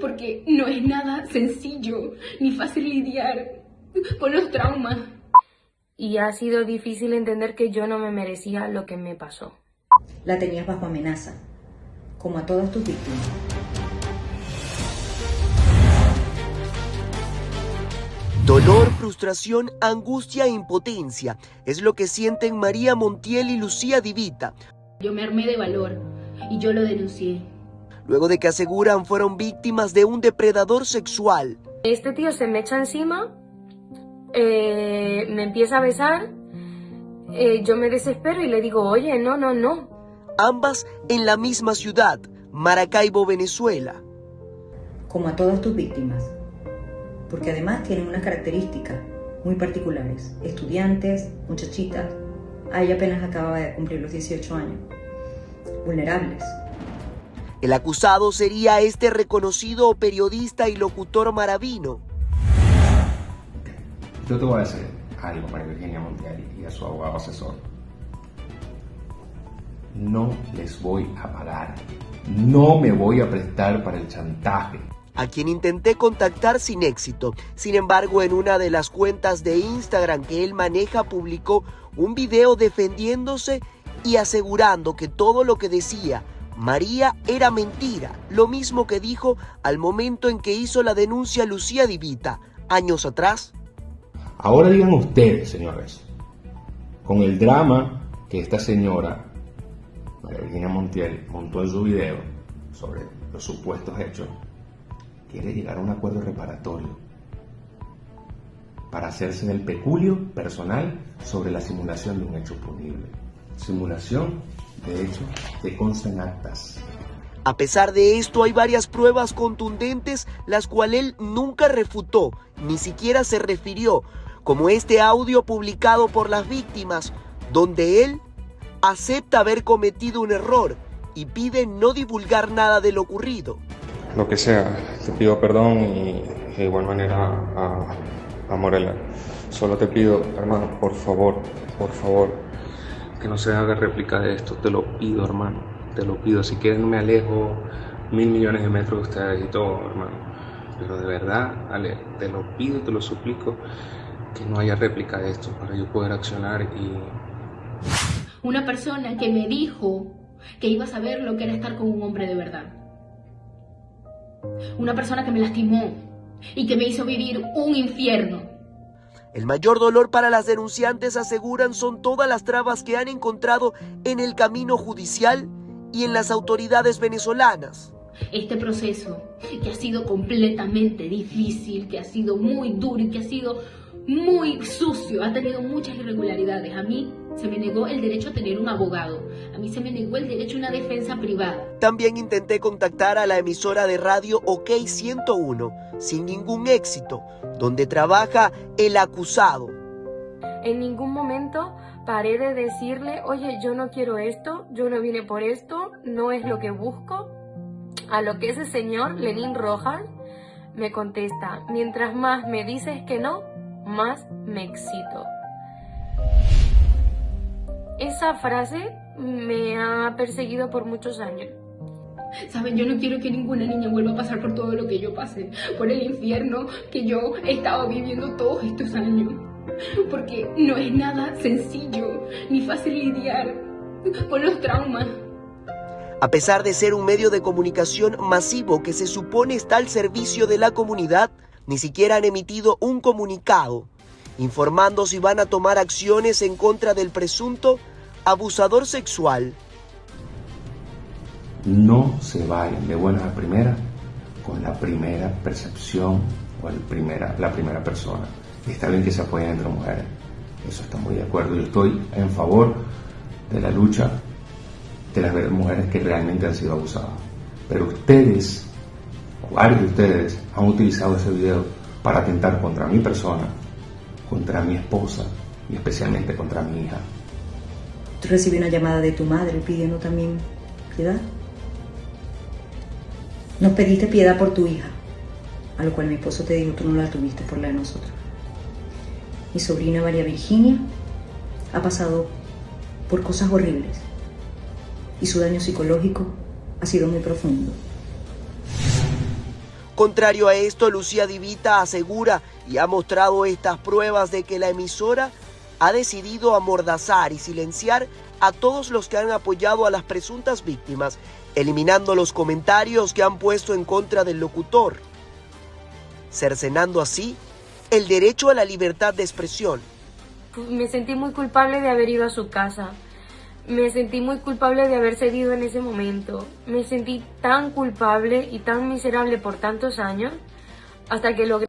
porque no es nada sencillo ni fácil lidiar con los traumas. Y ha sido difícil entender que yo no me merecía lo que me pasó. La tenías bajo amenaza, como a todas tus víctimas. Dolor, frustración, angustia e impotencia es lo que sienten María Montiel y Lucía Divita. Yo me armé de valor y yo lo denuncié. Luego de que aseguran fueron víctimas de un depredador sexual. Este tío se me echa encima, eh, me empieza a besar, eh, yo me desespero y le digo, oye, no, no, no. Ambas en la misma ciudad, Maracaibo, Venezuela. Como a todas tus víctimas, porque además tienen unas características muy particulares. Estudiantes, muchachitas, a ella apenas acababa de cumplir los 18 años. Vulnerables. El acusado sería este reconocido periodista y locutor maravino. Yo te voy a decir algo, María Virginia Montiel y a su abogado asesor. No les voy a pagar. No me voy a prestar para el chantaje a quien intenté contactar sin éxito. Sin embargo, en una de las cuentas de Instagram que él maneja publicó un video defendiéndose y asegurando que todo lo que decía María era mentira, lo mismo que dijo al momento en que hizo la denuncia Lucía Divita, años atrás. Ahora digan ustedes, señores, con el drama que esta señora, María Virginia Montiel, montó en su video sobre los supuestos hechos, quiere llegar a un acuerdo reparatorio para hacerse del peculio personal sobre la simulación de un hecho punible. Simulación de hecho que consta en actas. A pesar de esto, hay varias pruebas contundentes las cuales él nunca refutó, ni siquiera se refirió, como este audio publicado por las víctimas, donde él acepta haber cometido un error y pide no divulgar nada de lo ocurrido lo que sea. Te pido perdón y de igual manera a, a Morela. Solo te pido, hermano, por favor, por favor, que no se haga réplica de esto. Te lo pido, hermano. Te lo pido. Si quieren me alejo mil millones de metros de ustedes y todo, hermano. Pero de verdad, Ale, te lo pido, te lo suplico, que no haya réplica de esto para yo poder accionar y... Una persona que me dijo que iba a saber lo que era estar con un hombre de verdad. Una persona que me lastimó y que me hizo vivir un infierno. El mayor dolor para las denunciantes aseguran son todas las trabas que han encontrado en el camino judicial y en las autoridades venezolanas. Este proceso que ha sido completamente difícil, que ha sido muy duro y que ha sido muy sucio, ha tenido muchas irregularidades. A mí se me negó el derecho a tener un abogado. A mí se me negó el derecho a una defensa privada. También intenté contactar a la emisora de radio OK 101, sin ningún éxito, donde trabaja el acusado. En ningún momento paré de decirle, oye, yo no quiero esto, yo no vine por esto, no es lo que busco. A lo que ese señor, Lenín Rojas, me contesta, mientras más me dices que no, más me excito. Esa frase me ha perseguido por muchos años. Saben, yo no quiero que ninguna niña vuelva a pasar por todo lo que yo pasé, por el infierno que yo he estado viviendo todos estos años. Porque no es nada sencillo ni fácil lidiar con los traumas. A pesar de ser un medio de comunicación masivo que se supone está al servicio de la comunidad, ni siquiera han emitido un comunicado informando si van a tomar acciones en contra del presunto abusador sexual. No se vayan de buenas a primeras con la primera percepción o el primera, la primera persona. Está bien que se apoyen entre mujeres, eso está muy de acuerdo. Yo estoy en favor de la lucha de las mujeres que realmente han sido abusadas. Pero ustedes varios de ustedes han utilizado ese video para atentar contra mi persona, contra mi esposa y especialmente contra mi hija. ¿Tú recibí una llamada de tu madre pidiendo también piedad? Nos pediste piedad por tu hija, a lo cual mi esposo te dijo tú no la tuviste por la de nosotros. Mi sobrina María Virginia ha pasado por cosas horribles y su daño psicológico ha sido muy profundo. Contrario a esto, Lucía Divita asegura y ha mostrado estas pruebas de que la emisora ha decidido amordazar y silenciar a todos los que han apoyado a las presuntas víctimas, eliminando los comentarios que han puesto en contra del locutor, cercenando así el derecho a la libertad de expresión. Me sentí muy culpable de haber ido a su casa. Me sentí muy culpable de haber cedido en ese momento. Me sentí tan culpable y tan miserable por tantos años hasta que logré